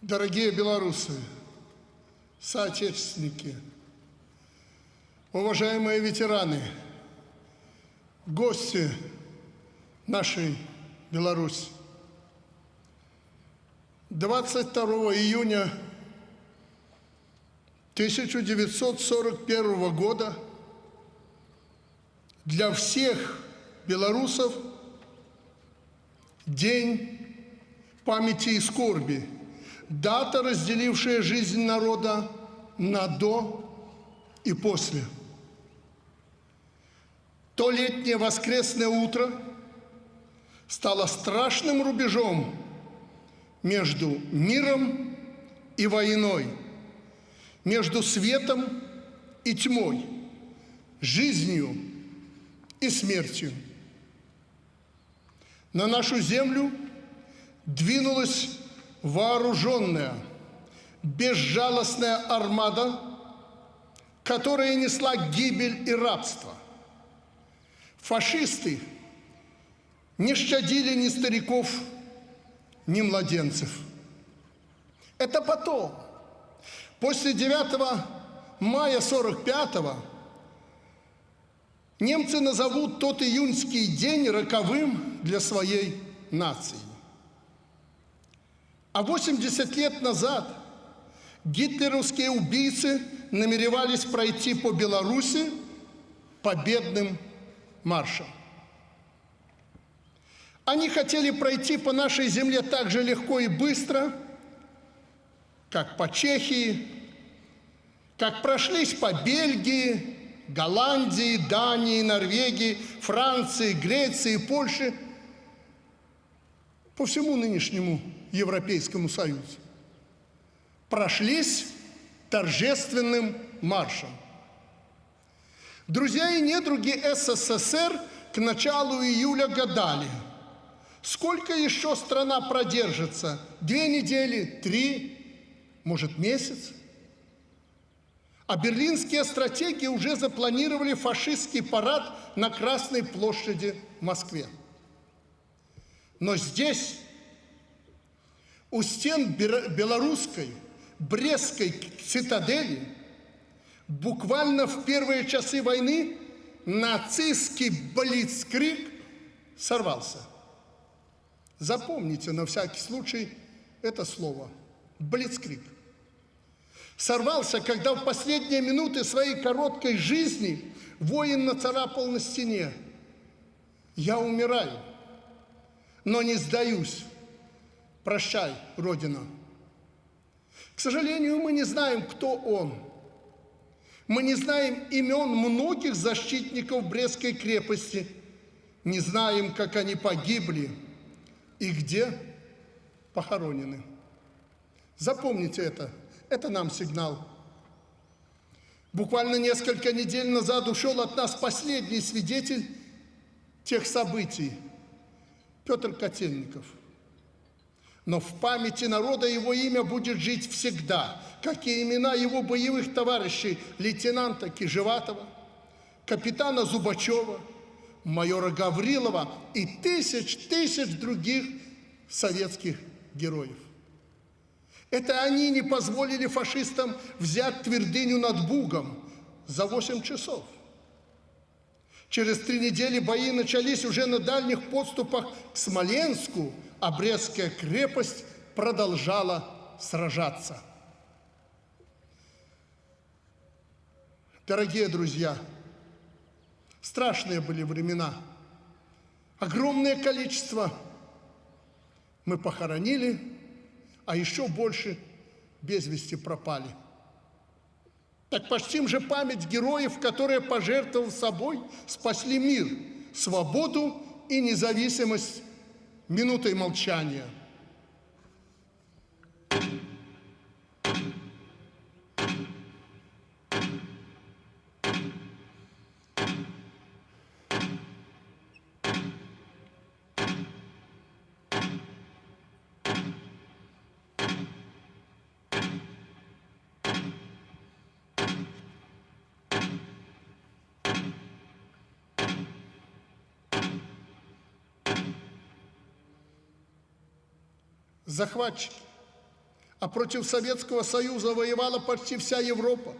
Дорогие белорусы, соотечественники, уважаемые ветераны, гости нашей Беларуси. 22 июня 1941 года для всех белорусов день памяти и скорби, дата, разделившая жизнь народа на до и после. То летнее воскресное утро стало страшным рубежом между миром и войной, между светом и тьмой, жизнью и смертью. На нашу землю двинулась вооруженная, безжалостная армада, которая несла гибель и рабство. Фашисты не щадили ни стариков, ни младенцев. Это потом, после 9 мая 45-го, немцы назовут тот июньский день роковым для своей нации. А 80 лет назад гитлеровские убийцы намеревались пройти по Беларуси победным маршем. Они хотели пройти по нашей земле так же легко и быстро, как по Чехии, как прошлись по Бельгии, Голландии, Дании, Норвегии, Франции, Греции, Польше, по всему нынешнему Европейскому Союзу. Прошлись торжественным маршем. Друзья и недруги СССР к началу июля гадали – Сколько еще страна продержится? Две недели, три, может месяц? А берлинские стратеги уже запланировали фашистский парад на Красной площади в Москве. Но здесь, у стен белорусской, Брестской цитадели, буквально в первые часы войны нацистский блицкрик сорвался – Запомните на всякий случай это слово – блицкрик. Сорвался, когда в последние минуты своей короткой жизни воин нацарапал на стене. «Я умираю, но не сдаюсь. Прощай, Родина». К сожалению, мы не знаем, кто он. Мы не знаем имен многих защитников Брестской крепости, не знаем, как они погибли – и где похоронены. Запомните это, это нам сигнал. Буквально несколько недель назад ушел от нас последний свидетель тех событий, Петр Котельников. Но в памяти народа его имя будет жить всегда, как и имена его боевых товарищей, лейтенанта Кижеватова, капитана Зубачева – майора Гаврилова и тысяч, тысяч других советских героев. Это они не позволили фашистам взять твердыню над Бугом за 8 часов. Через три недели бои начались уже на дальних подступах к Смоленску, а Брестская крепость продолжала сражаться. Дорогие друзья, Страшные были времена. Огромное количество мы похоронили, а еще больше без вести пропали. Так почтим же память героев, которые, пожертвовав собой, спасли мир, свободу и независимость минутой молчания – захватчики, а против Советского Союза воевала почти вся Европа.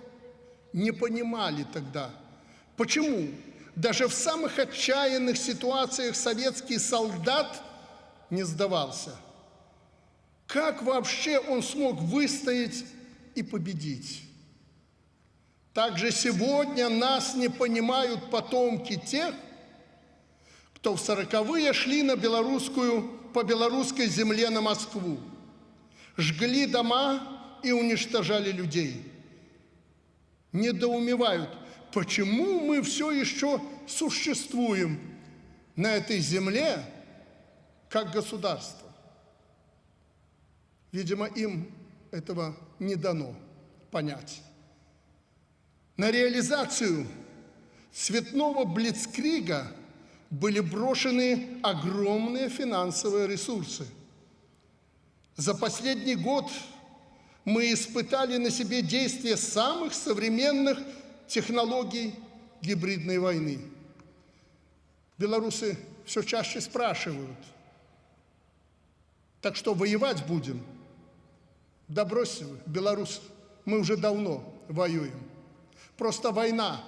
Не понимали тогда, почему даже в самых отчаянных ситуациях советский солдат не сдавался. Как вообще он смог выстоять и победить? Также сегодня нас не понимают потомки тех, кто в сороковые шли на белорусскую, по белорусской земле на Москву жгли дома и уничтожали людей. Недоумевают, почему мы все еще существуем на этой земле как государство. Видимо, им этого не дано понять. На реализацию цветного блицкрига были брошены огромные финансовые ресурсы – за последний год мы испытали на себе действие самых современных технологий гибридной войны. Белорусы все чаще спрашивают, так что воевать будем? Да бросьте вы, белорус, мы уже давно воюем. Просто война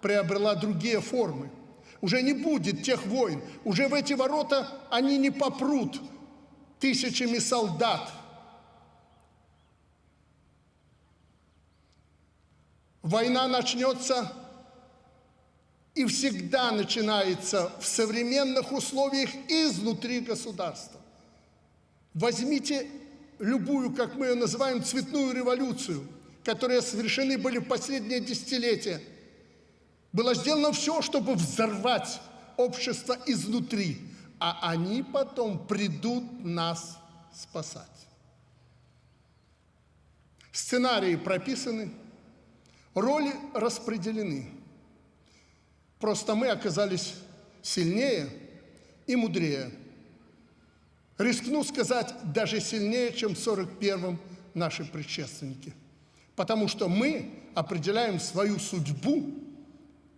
приобрела другие формы. Уже не будет тех войн, уже в эти ворота они не попрут, тысячами солдат. Война начнется и всегда начинается в современных условиях изнутри государства. Возьмите любую, как мы ее называем, цветную революцию, которая совершены были в последние десятилетия. Было сделано все, чтобы взорвать общество изнутри а они потом придут нас спасать. Сценарии прописаны, роли распределены. Просто мы оказались сильнее и мудрее. Рискну сказать, даже сильнее, чем в 41-м наши предшественники. Потому что мы определяем свою судьбу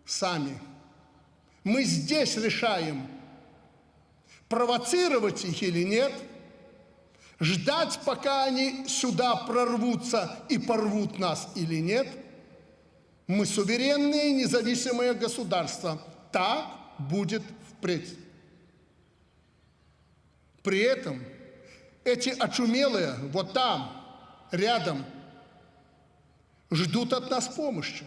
сами. Мы здесь решаем, провоцировать их или нет, ждать, пока они сюда прорвутся и порвут нас или нет. Мы суверенные независимые государства. Так будет впредь. При этом эти очумелые вот там, рядом, ждут от нас помощи,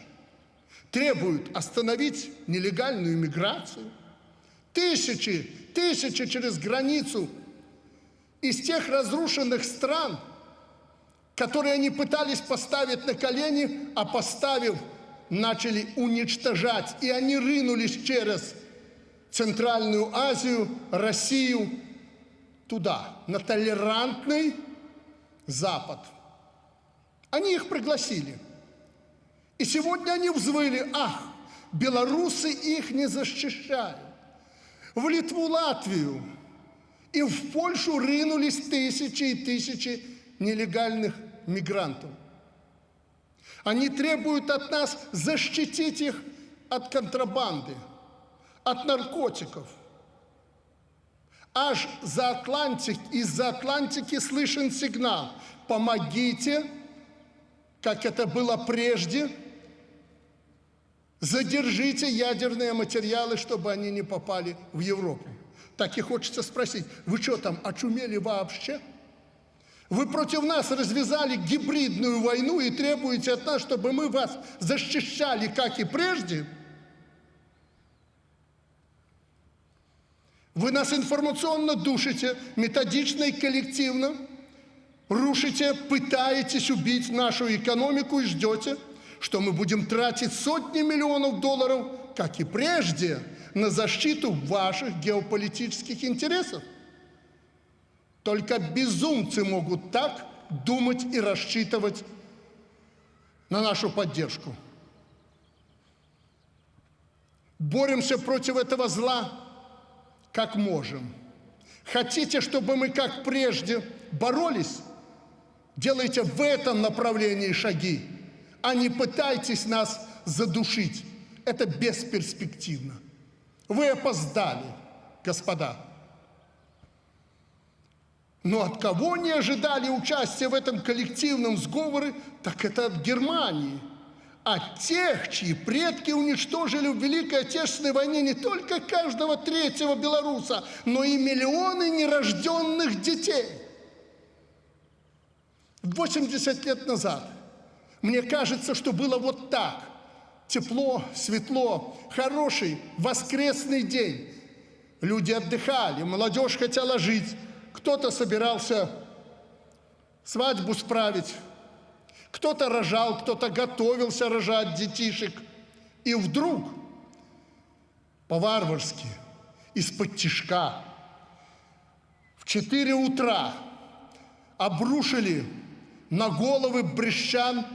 требуют остановить нелегальную миграцию. Тысячи тысячи через границу из тех разрушенных стран, которые они пытались поставить на колени, а поставив, начали уничтожать. И они рынулись через Центральную Азию, Россию, туда, на толерантный Запад. Они их пригласили. И сегодня они взвыли, ах, белорусы их не защищают в Литву, Латвию. И в Польшу ринулись тысячи и тысячи нелегальных мигрантов. Они требуют от нас защитить их от контрабанды, от наркотиков. Аж за Атлантик, из-за Атлантики слышен сигнал «Помогите», как это было прежде – Задержите ядерные материалы, чтобы они не попали в Европу. Так и хочется спросить, вы что там, очумели вообще? Вы против нас развязали гибридную войну и требуете от нас, чтобы мы вас защищали, как и прежде? Вы нас информационно душите, методично и коллективно, рушите, пытаетесь убить нашу экономику и ждете – что мы будем тратить сотни миллионов долларов, как и прежде, на защиту ваших геополитических интересов. Только безумцы могут так думать и рассчитывать на нашу поддержку. Боремся против этого зла, как можем. Хотите, чтобы мы, как прежде, боролись? Делайте в этом направлении шаги а не пытайтесь нас задушить. Это бесперспективно. Вы опоздали, господа. Но от кого не ожидали участия в этом коллективном сговоре, так это от Германии. От тех, чьи предки уничтожили в Великой Отечественной войне не только каждого третьего белоруса, но и миллионы нерожденных детей. 80 лет назад мне кажется, что было вот так. Тепло, светло, хороший воскресный день. Люди отдыхали, молодежь хотела жить, кто-то собирался свадьбу справить, кто-то рожал, кто-то готовился рожать детишек. И вдруг по-варварски, из-под тишка, в 4 утра обрушили на головы брещан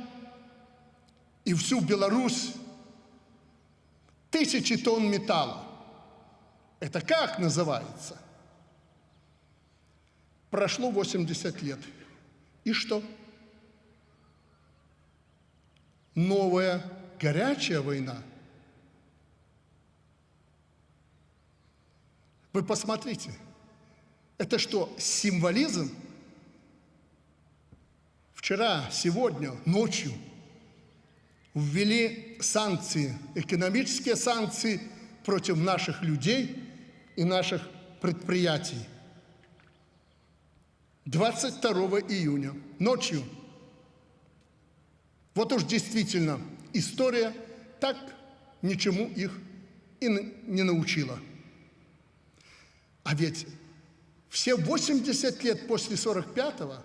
и всю Беларусь тысячи тонн металла. Это как называется? Прошло 80 лет. И что? Новая горячая война. Вы посмотрите, это что, символизм? Вчера, сегодня, ночью ввели санкции, экономические санкции против наших людей и наших предприятий. 22 июня ночью. Вот уж действительно история так ничему их и не научила. А ведь все 80 лет после 45-го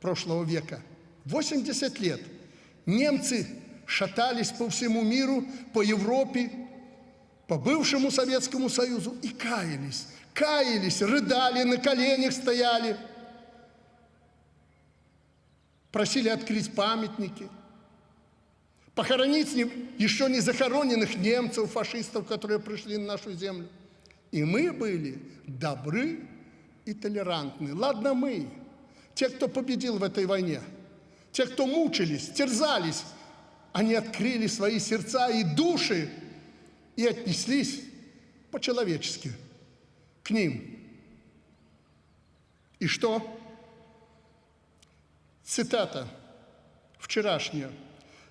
прошлого века, 80 лет, немцы шатались по всему миру, по Европе, по бывшему Советскому Союзу и каялись, каялись, рыдали, на коленях стояли – просили открыть памятники, похоронить еще не захороненных немцев, фашистов, которые пришли на нашу землю. И мы были добры и толерантны. Ладно мы, те, кто победил в этой войне, те, кто мучились, терзались, они открыли свои сердца и души и отнеслись по-человечески к ним. И что? Цитата вчерашняя.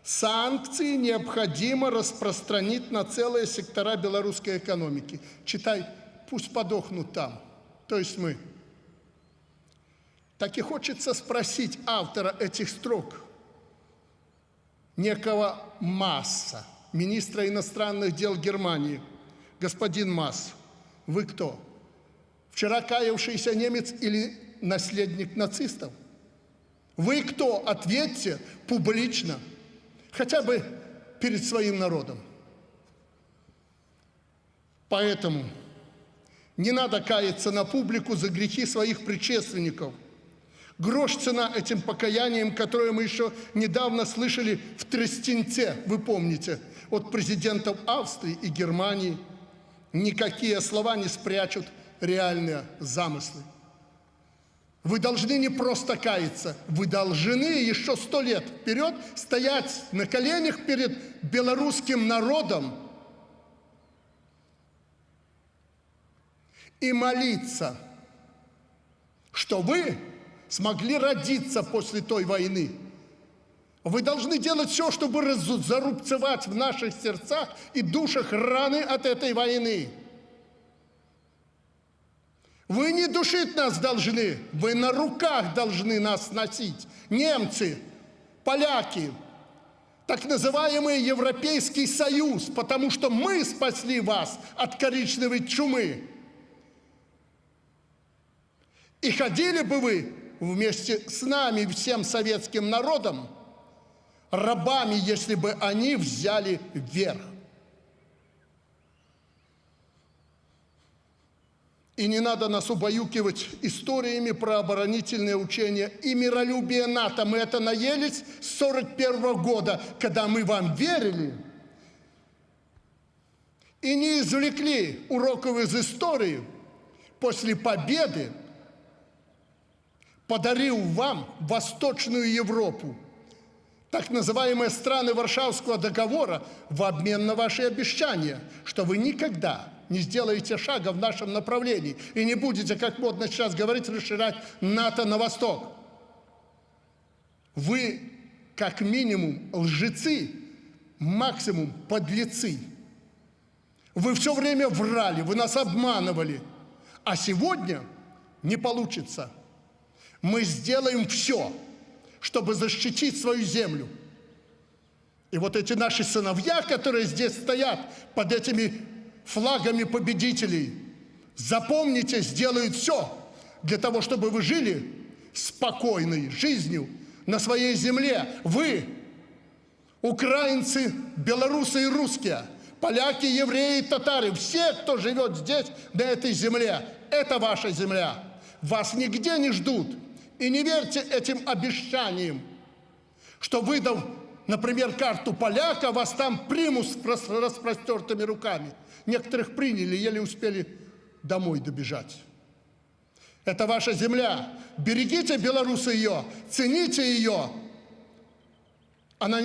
Санкции необходимо распространить на целые сектора белорусской экономики. Читай, пусть подохнут там, то есть мы. Так и хочется спросить автора этих строк, некого Масса, министра иностранных дел Германии. Господин Масс, вы кто? Вчера каявшийся немец или наследник нацистов? Вы кто? Ответьте публично, хотя бы перед своим народом. Поэтому не надо каяться на публику за грехи своих предшественников. Грош цена этим покаянием, которое мы еще недавно слышали в Трестенце, вы помните, от президентов Австрии и Германии. Никакие слова не спрячут реальные замыслы. Вы должны не просто каяться, вы должны еще сто лет вперед стоять на коленях перед белорусским народом и молиться, что вы смогли родиться после той войны. Вы должны делать все, чтобы зарубцевать в наших сердцах и душах раны от этой войны. Вы не душить нас должны, вы на руках должны нас носить. Немцы, поляки, так называемый Европейский Союз, потому что мы спасли вас от коричневой чумы. И ходили бы вы вместе с нами, всем советским народом, рабами, если бы они взяли верх. И не надо нас убаюкивать историями про оборонительные учения и миролюбие НАТО. Мы это наелись с 41 года, когда мы вам верили и не извлекли уроков из истории после победы, подарил вам Восточную Европу, так называемые страны Варшавского договора, в обмен на ваши обещания, что вы никогда не сделаете шага в нашем направлении и не будете, как модно сейчас говорить, расширять НАТО на восток. Вы, как минимум, лжецы, максимум подлецы. Вы все время врали, вы нас обманывали. А сегодня не получится. Мы сделаем все, чтобы защитить свою землю. И вот эти наши сыновья, которые здесь стоят под этими флагами победителей, запомните, сделают все для того, чтобы вы жили спокойной жизнью на своей земле. Вы, украинцы, белорусы и русские, поляки, евреи, татары, все, кто живет здесь, на этой земле, это ваша земля. Вас нигде не ждут. И не верьте этим обещаниям, что выдав, например, карту поляка, вас там примут с распростертыми руками. Некоторых приняли, еле успели домой добежать. Это ваша земля. Берегите, белорусы, ее, цените ее. Она,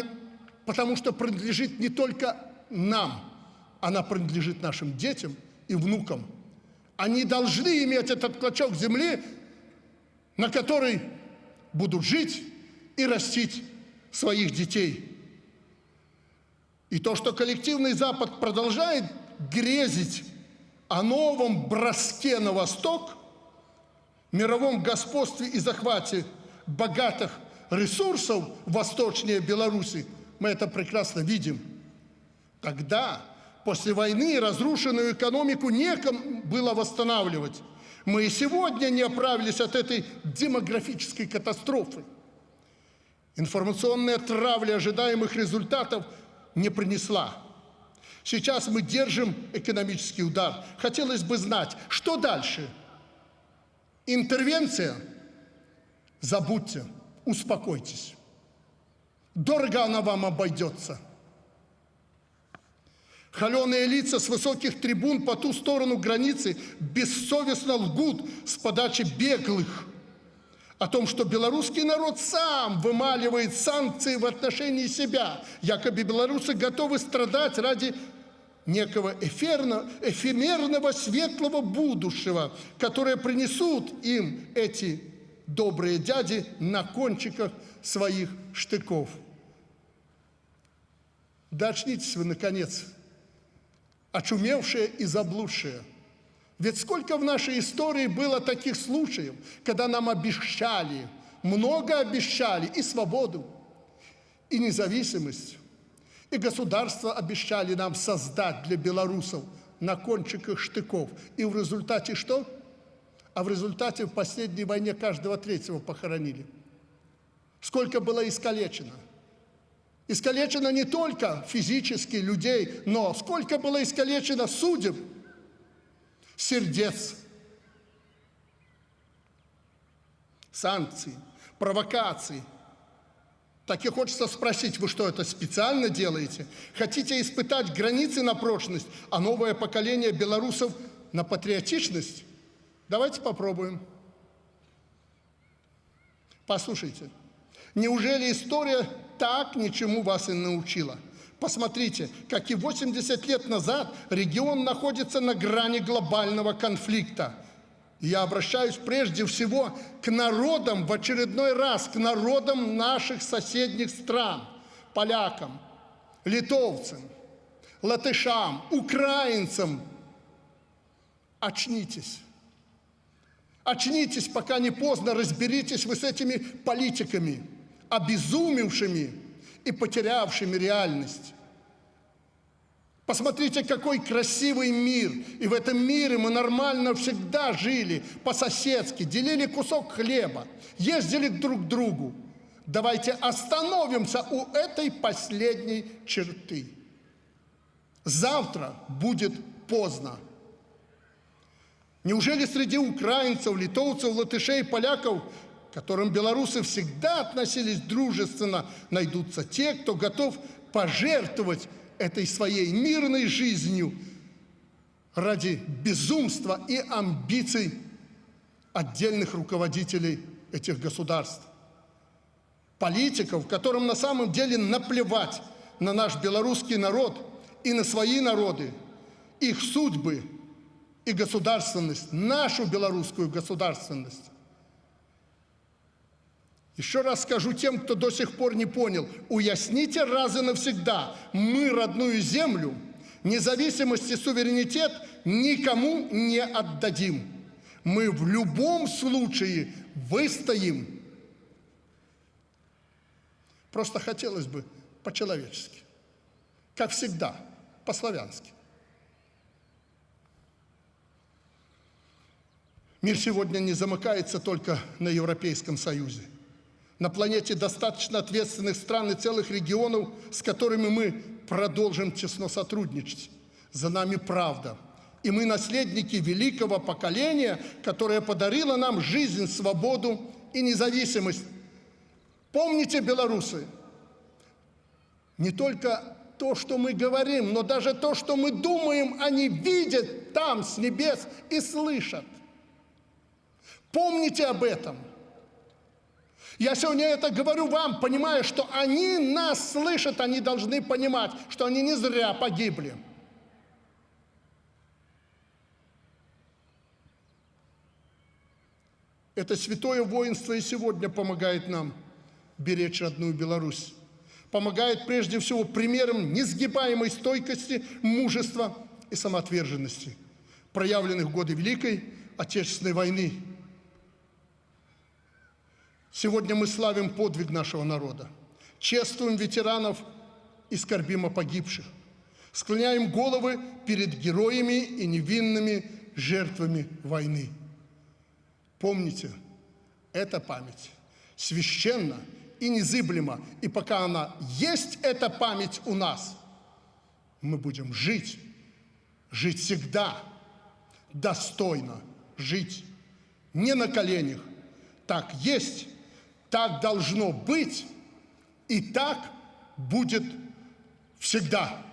потому что принадлежит не только нам, она принадлежит нашим детям и внукам. Они должны иметь этот клочок земли, на который будут жить и растить своих детей. И то, что коллективный Запад продолжает грезить о новом броске на восток, мировом господстве и захвате богатых ресурсов восточнее Беларуси, мы это прекрасно видим. Тогда, после войны, разрушенную экономику некому было восстанавливать. Мы и сегодня не оправились от этой демографической катастрофы. Информационная травля ожидаемых результатов не принесла. Сейчас мы держим экономический удар. Хотелось бы знать, что дальше? Интервенция? Забудьте, успокойтесь. Дорого она вам обойдется. Холеные лица с высоких трибун по ту сторону границы бессовестно лгут с подачи беглых о том, что белорусский народ сам вымаливает санкции в отношении себя. Якобы белорусы готовы страдать ради некого эфирно, эфемерного светлого будущего, которое принесут им эти добрые дяди на кончиках своих штыков. Да вы, наконец, очумевшие и заблудшие. Ведь сколько в нашей истории было таких случаев, когда нам обещали, много обещали и свободу, и независимость, и государство обещали нам создать для белорусов на кончиках штыков. И в результате что? А в результате в последней войне каждого третьего похоронили. Сколько было искалечено – Искалечено не только физически людей, но сколько было искалечено судеб, сердец, санкций, провокаций. Так и хочется спросить, вы что, это специально делаете? Хотите испытать границы на прочность, а новое поколение белорусов на патриотичность? Давайте попробуем. Послушайте. Неужели история так ничему вас и научила? Посмотрите, как и 80 лет назад регион находится на грани глобального конфликта. Я обращаюсь прежде всего к народам в очередной раз, к народам наших соседних стран, полякам, литовцам, латышам, украинцам. Очнитесь. Очнитесь, пока не поздно, разберитесь вы с этими политиками обезумевшими и потерявшими реальность. Посмотрите, какой красивый мир. И в этом мире мы нормально всегда жили, по-соседски, делили кусок хлеба, ездили друг к другу. Давайте остановимся у этой последней черты. Завтра будет поздно. Неужели среди украинцев, литовцев, латышей, поляков которым белорусы всегда относились дружественно, найдутся те, кто готов пожертвовать этой своей мирной жизнью ради безумства и амбиций отдельных руководителей этих государств. Политиков, которым на самом деле наплевать на наш белорусский народ и на свои народы, их судьбы – и государственность, нашу белорусскую государственность. Еще раз скажу тем, кто до сих пор не понял, уясните раз и навсегда, мы родную землю, независимость и суверенитет никому не отдадим. Мы в любом случае выстоим. Просто хотелось бы по-человечески, как всегда, по-славянски. Мир сегодня не замыкается только на Европейском Союзе. На планете достаточно ответственных стран и целых регионов, с которыми мы продолжим тесно сотрудничать. За нами правда. И мы наследники великого поколения, которое подарило нам жизнь, свободу и независимость. Помните, белорусы, не только то, что мы говорим, но даже то, что мы думаем, они видят там, с небес, и слышат. Помните об этом. Я сегодня это говорю вам, понимая, что они нас слышат, они должны понимать, что они не зря погибли. Это святое воинство и сегодня помогает нам беречь родную Беларусь. Помогает прежде всего примером несгибаемой стойкости, мужества и самоотверженности, проявленных в годы Великой Отечественной войны – Сегодня мы славим подвиг нашего народа, чествуем ветеранов и скорбим о погибших, склоняем головы перед героями и невинными жертвами войны. Помните, эта память священна и незыблема, и пока она есть, эта память у нас, мы будем жить, жить всегда, достойно жить, не на коленях. Так есть, так должно быть, и так будет всегда.